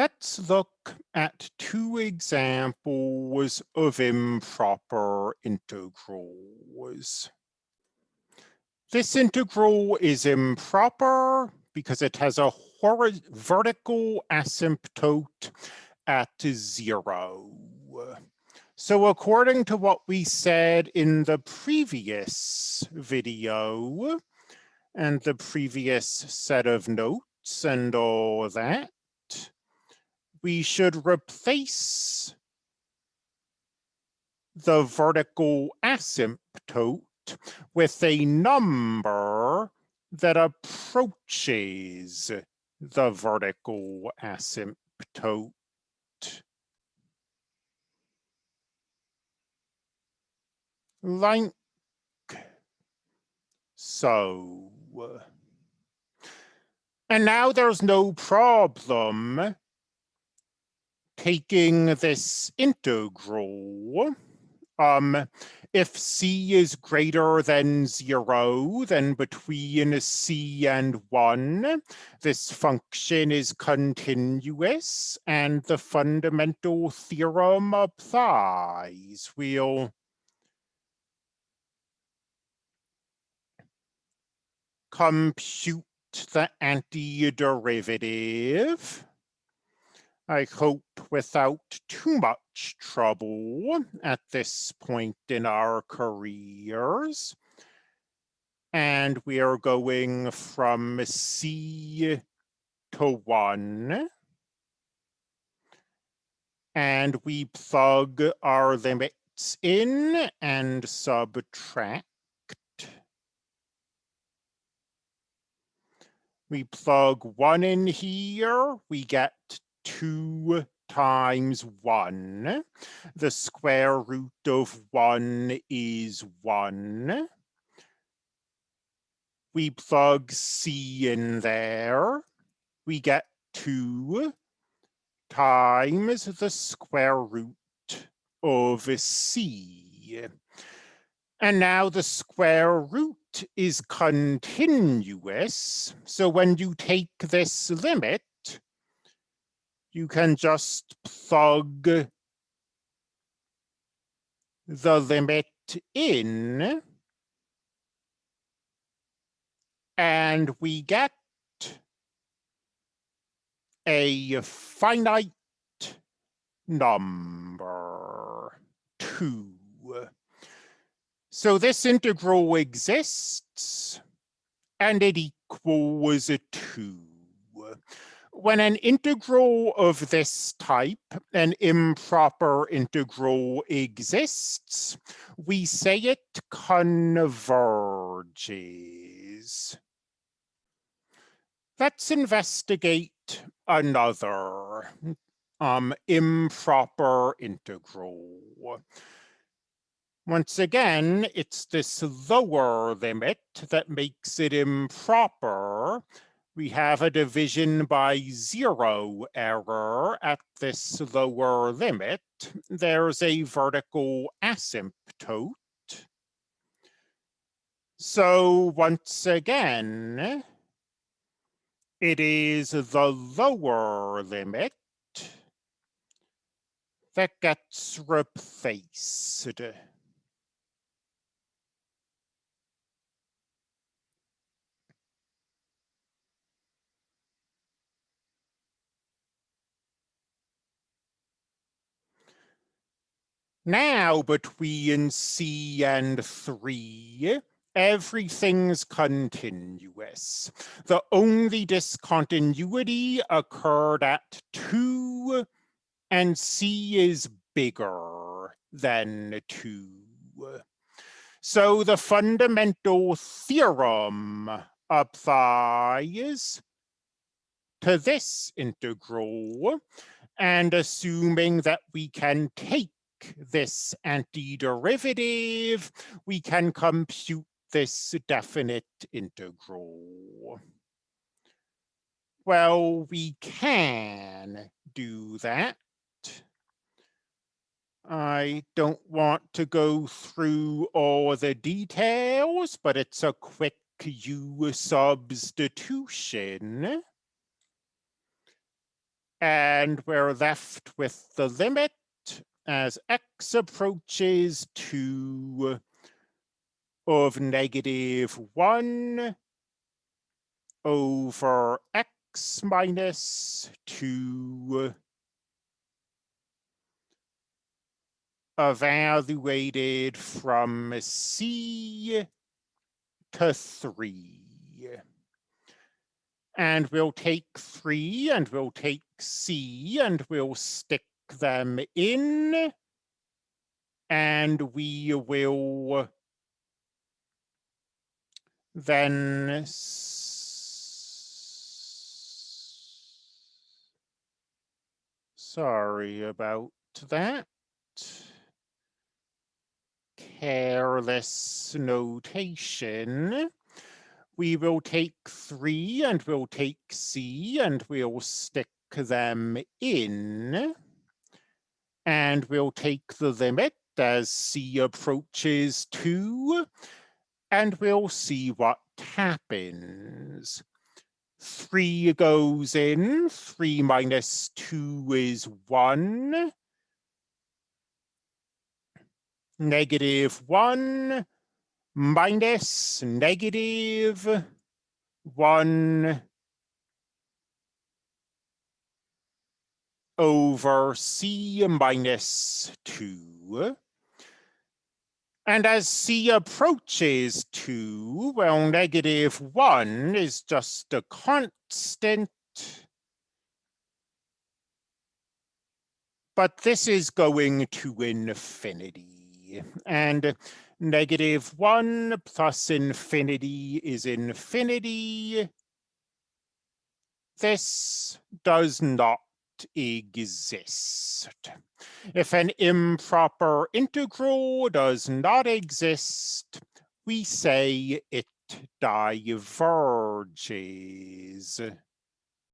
Let's look at two examples of improper integrals. This integral is improper because it has a vertical asymptote at zero. So according to what we said in the previous video and the previous set of notes and all that, we should replace the vertical asymptote with a number that approaches the vertical asymptote. Like so. And now there's no problem taking this integral, um, if c is greater than zero, then between c and one, this function is continuous and the fundamental theorem applies. We'll compute the antiderivative. I hope without too much trouble at this point in our careers. And we are going from C to one. And we plug our limits in and subtract. We plug one in here, we get 2 times 1. The square root of 1 is 1. We plug c in there. We get 2 times the square root of c. And now the square root is continuous. So when you take this limit, you can just plug the limit in and we get a finite number, two. So this integral exists and it equals a two when an integral of this type, an improper integral exists, we say it converges. Let's investigate another um, improper integral. Once again, it's this lower limit that makes it improper we have a division by zero error at this lower limit. There's a vertical asymptote. So once again, it is the lower limit that gets replaced. Now between C and 3, everything's continuous. The only discontinuity occurred at 2, and C is bigger than 2. So the fundamental theorem applies to this integral, and assuming that we can take this antiderivative, we can compute this definite integral. Well, we can do that. I don't want to go through all the details, but it's a quick U substitution. And we're left with the limit as x approaches 2 of negative 1 over x minus 2 evaluated from C to 3. And we'll take 3 and we'll take C and we'll stick them in. And we will then sorry about that careless notation. We will take three and we'll take C and we'll stick them in. And we'll take the limit as C approaches two and we'll see what happens. Three goes in, three minus two is one. Negative one minus negative one over C minus two. And as C approaches 2, well, negative 1 is just a constant. But this is going to infinity. And negative 1 plus infinity is infinity. This does not exist. Mm. If an improper integral does not exist, we say it diverges.